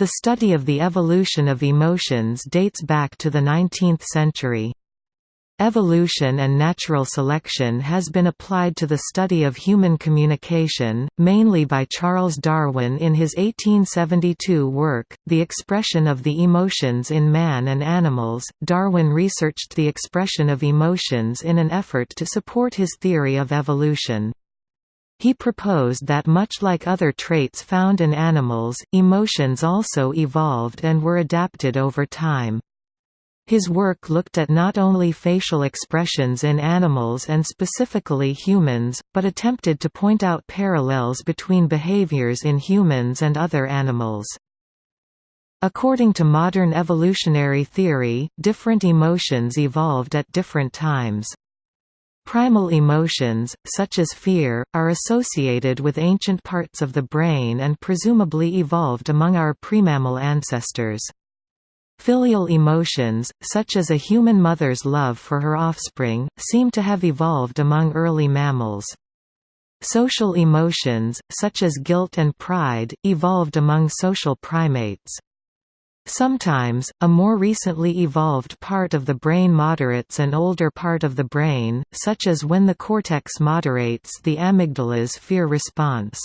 The study of the evolution of emotions dates back to the 19th century. Evolution and natural selection has been applied to the study of human communication, mainly by Charles Darwin in his 1872 work, The Expression of the Emotions in Man and Animals. Darwin researched the expression of emotions in an effort to support his theory of evolution. He proposed that much like other traits found in animals, emotions also evolved and were adapted over time. His work looked at not only facial expressions in animals and specifically humans, but attempted to point out parallels between behaviors in humans and other animals. According to modern evolutionary theory, different emotions evolved at different times. Primal emotions, such as fear, are associated with ancient parts of the brain and presumably evolved among our premammal ancestors. Filial emotions, such as a human mother's love for her offspring, seem to have evolved among early mammals. Social emotions, such as guilt and pride, evolved among social primates. Sometimes, a more recently evolved part of the brain moderates an older part of the brain, such as when the cortex moderates the amygdala's fear response.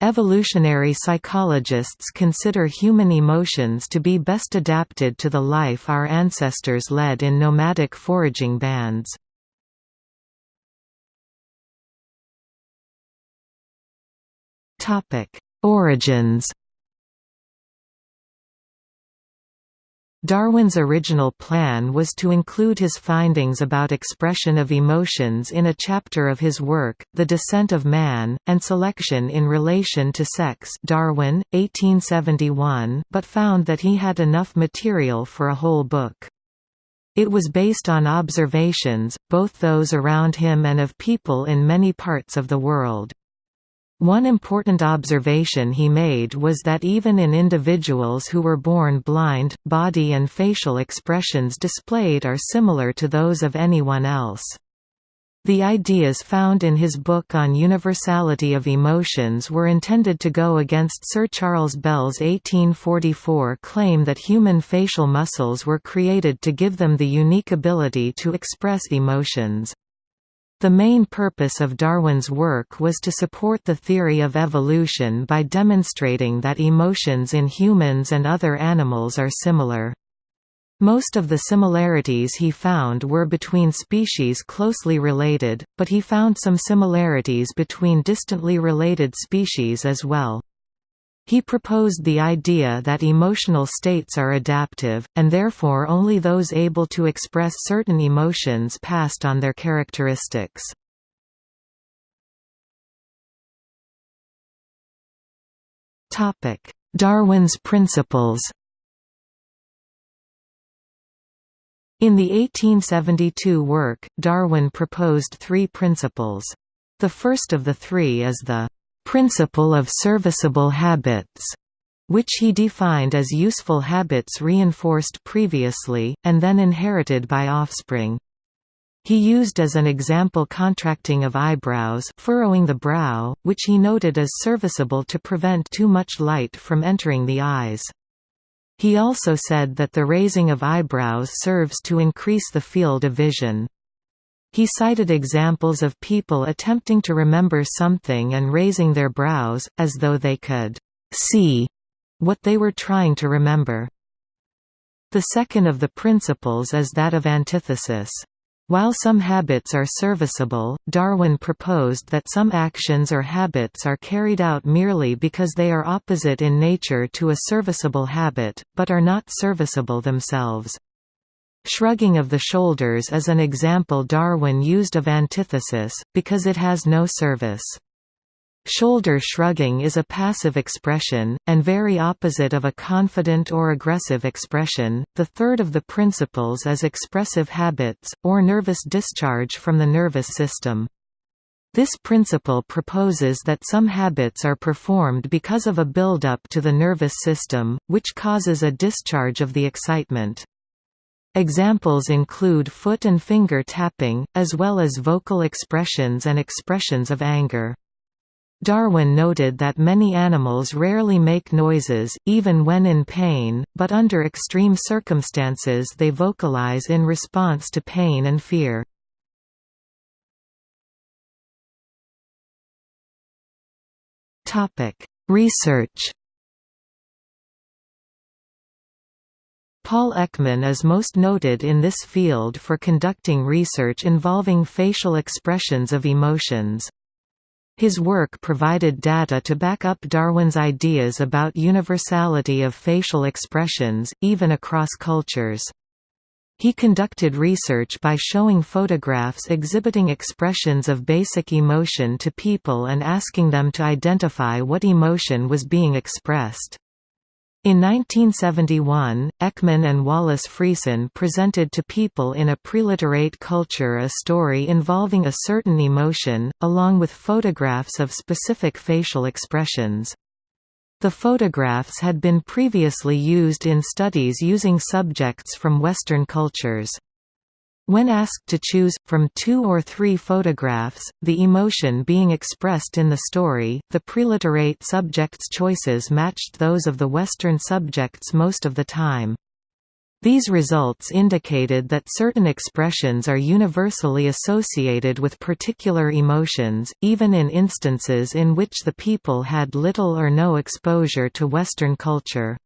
Evolutionary psychologists consider human emotions to be best adapted to the life our ancestors led in nomadic foraging bands. Origins Darwin's original plan was to include his findings about expression of emotions in a chapter of his work, The Descent of Man, and Selection in Relation to Sex Darwin, 1871, but found that he had enough material for a whole book. It was based on observations, both those around him and of people in many parts of the world. One important observation he made was that even in individuals who were born blind, body and facial expressions displayed are similar to those of anyone else. The ideas found in his book on universality of emotions were intended to go against Sir Charles Bell's 1844 claim that human facial muscles were created to give them the unique ability to express emotions. The main purpose of Darwin's work was to support the theory of evolution by demonstrating that emotions in humans and other animals are similar. Most of the similarities he found were between species closely related, but he found some similarities between distantly related species as well. He proposed the idea that emotional states are adaptive, and therefore only those able to express certain emotions passed on their characteristics. Darwin's principles In the 1872 work, Darwin proposed three principles. The first of the three is the principle of serviceable habits, which he defined as useful habits reinforced previously, and then inherited by offspring. He used as an example contracting of eyebrows furrowing the brow, which he noted as serviceable to prevent too much light from entering the eyes. He also said that the raising of eyebrows serves to increase the field of vision. He cited examples of people attempting to remember something and raising their brows, as though they could see what they were trying to remember. The second of the principles is that of antithesis. While some habits are serviceable, Darwin proposed that some actions or habits are carried out merely because they are opposite in nature to a serviceable habit, but are not serviceable themselves. Shrugging of the shoulders is an example Darwin used of antithesis, because it has no service. Shoulder shrugging is a passive expression, and very opposite of a confident or aggressive expression. The third of the principles is expressive habits, or nervous discharge from the nervous system. This principle proposes that some habits are performed because of a buildup to the nervous system, which causes a discharge of the excitement. Examples include foot and finger tapping, as well as vocal expressions and expressions of anger. Darwin noted that many animals rarely make noises, even when in pain, but under extreme circumstances they vocalize in response to pain and fear. Research Paul Ekman is most noted in this field for conducting research involving facial expressions of emotions. His work provided data to back up Darwin's ideas about universality of facial expressions, even across cultures. He conducted research by showing photographs exhibiting expressions of basic emotion to people and asking them to identify what emotion was being expressed. In 1971, Ekman and Wallace Friesen presented to people in a preliterate culture a story involving a certain emotion, along with photographs of specific facial expressions. The photographs had been previously used in studies using subjects from Western cultures. When asked to choose, from two or three photographs, the emotion being expressed in the story, the preliterate subjects' choices matched those of the Western subjects most of the time. These results indicated that certain expressions are universally associated with particular emotions, even in instances in which the people had little or no exposure to Western culture.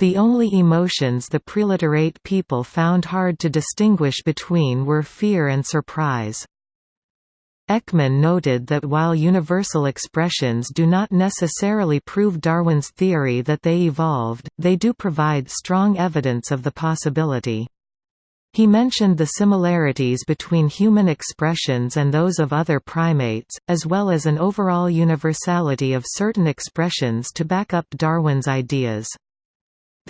The only emotions the preliterate people found hard to distinguish between were fear and surprise. Ekman noted that while universal expressions do not necessarily prove Darwin's theory that they evolved, they do provide strong evidence of the possibility. He mentioned the similarities between human expressions and those of other primates, as well as an overall universality of certain expressions to back up Darwin's ideas.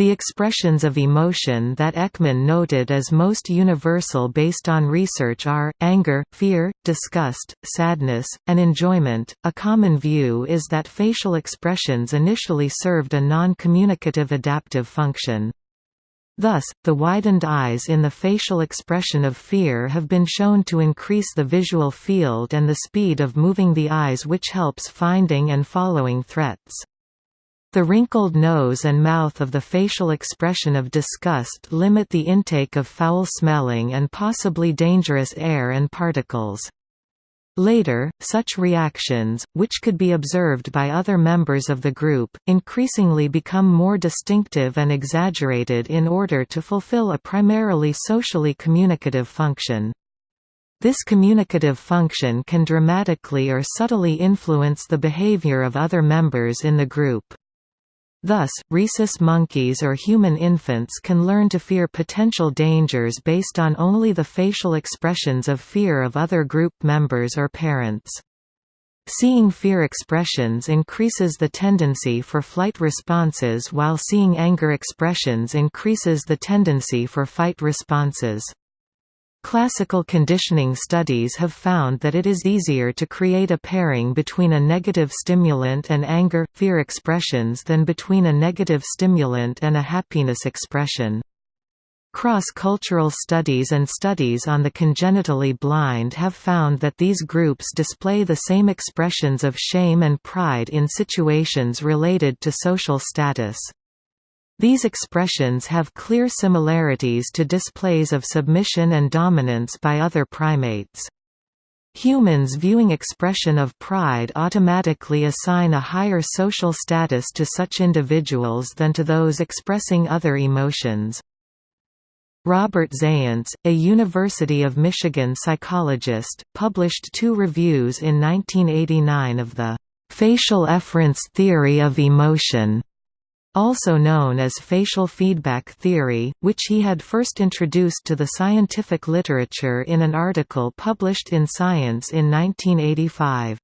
The expressions of emotion that Ekman noted as most universal based on research are, anger, fear, disgust, sadness, and enjoyment. A common view is that facial expressions initially served a non-communicative adaptive function. Thus, the widened eyes in the facial expression of fear have been shown to increase the visual field and the speed of moving the eyes which helps finding and following threats. The wrinkled nose and mouth of the facial expression of disgust limit the intake of foul-smelling and possibly dangerous air and particles. Later, such reactions, which could be observed by other members of the group, increasingly become more distinctive and exaggerated in order to fulfill a primarily socially communicative function. This communicative function can dramatically or subtly influence the behavior of other members in the group. Thus, rhesus monkeys or human infants can learn to fear potential dangers based on only the facial expressions of fear of other group members or parents. Seeing fear expressions increases the tendency for flight responses while seeing anger expressions increases the tendency for fight responses. Classical conditioning studies have found that it is easier to create a pairing between a negative stimulant and anger, fear expressions than between a negative stimulant and a happiness expression. Cross-cultural studies and studies on the congenitally blind have found that these groups display the same expressions of shame and pride in situations related to social status. These expressions have clear similarities to displays of submission and dominance by other primates. Humans viewing expression of pride automatically assign a higher social status to such individuals than to those expressing other emotions. Robert Zajonc, a University of Michigan psychologist, published two reviews in 1989 of the facial efference theory of emotion also known as facial feedback theory, which he had first introduced to the scientific literature in an article published in Science in 1985.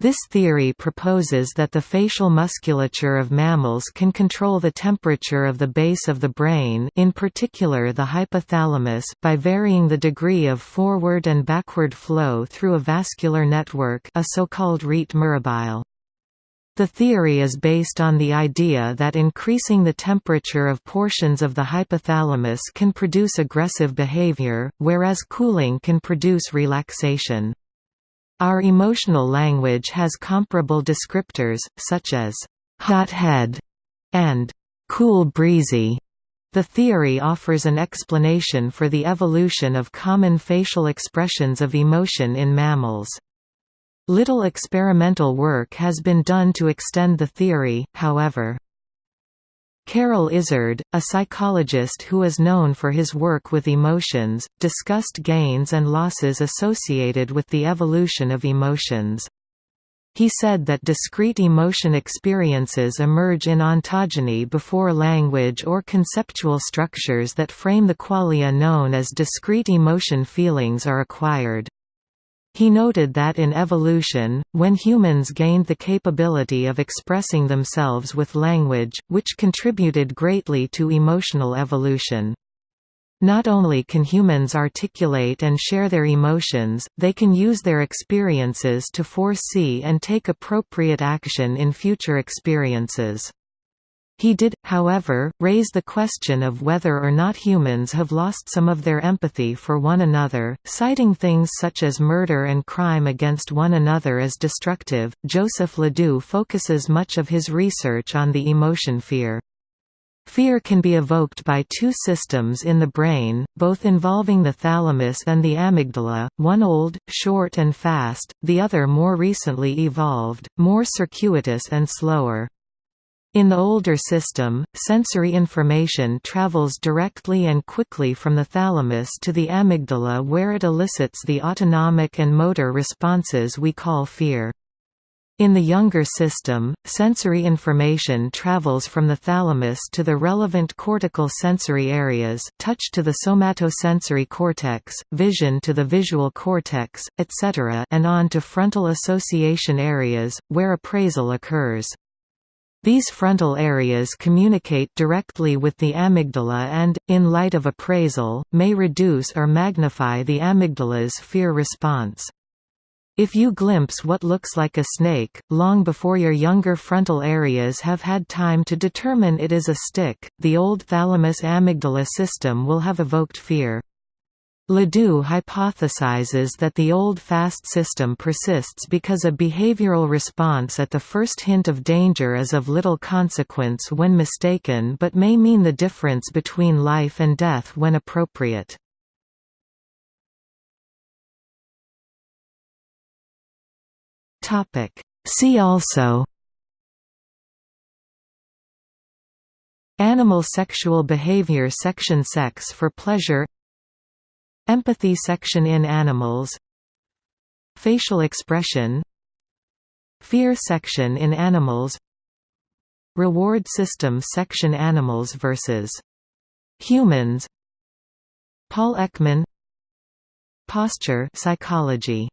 This theory proposes that the facial musculature of mammals can control the temperature of the base of the brain in particular the hypothalamus by varying the degree of forward and backward flow through a vascular network a so-called rete mirabile. The theory is based on the idea that increasing the temperature of portions of the hypothalamus can produce aggressive behavior, whereas cooling can produce relaxation. Our emotional language has comparable descriptors, such as hot head and cool breezy. The theory offers an explanation for the evolution of common facial expressions of emotion in mammals. Little experimental work has been done to extend the theory, however. Carol Izard, a psychologist who is known for his work with emotions, discussed gains and losses associated with the evolution of emotions. He said that discrete emotion experiences emerge in ontogeny before language or conceptual structures that frame the qualia known as discrete emotion feelings are acquired. He noted that in evolution, when humans gained the capability of expressing themselves with language, which contributed greatly to emotional evolution. Not only can humans articulate and share their emotions, they can use their experiences to foresee and take appropriate action in future experiences. He did, however, raise the question of whether or not humans have lost some of their empathy for one another, citing things such as murder and crime against one another as destructive. Joseph Ledoux focuses much of his research on the emotion fear. Fear can be evoked by two systems in the brain, both involving the thalamus and the amygdala, one old, short and fast, the other more recently evolved, more circuitous and slower. In the older system, sensory information travels directly and quickly from the thalamus to the amygdala where it elicits the autonomic and motor responses we call fear. In the younger system, sensory information travels from the thalamus to the relevant cortical sensory areas, touch to the somatosensory cortex, vision to the visual cortex, etc. and on to frontal association areas, where appraisal occurs. These frontal areas communicate directly with the amygdala and, in light of appraisal, may reduce or magnify the amygdala's fear response. If you glimpse what looks like a snake, long before your younger frontal areas have had time to determine it is a stick, the old thalamus-amygdala system will have evoked fear. Ledoux hypothesizes that the old fast system persists because a behavioral response at the first hint of danger is of little consequence when mistaken but may mean the difference between life and death when appropriate. See also Animal sexual behavior Section Sex for pleasure Empathy section in animals Facial expression Fear section in animals Reward system section Animals versus humans Paul Ekman Posture psychology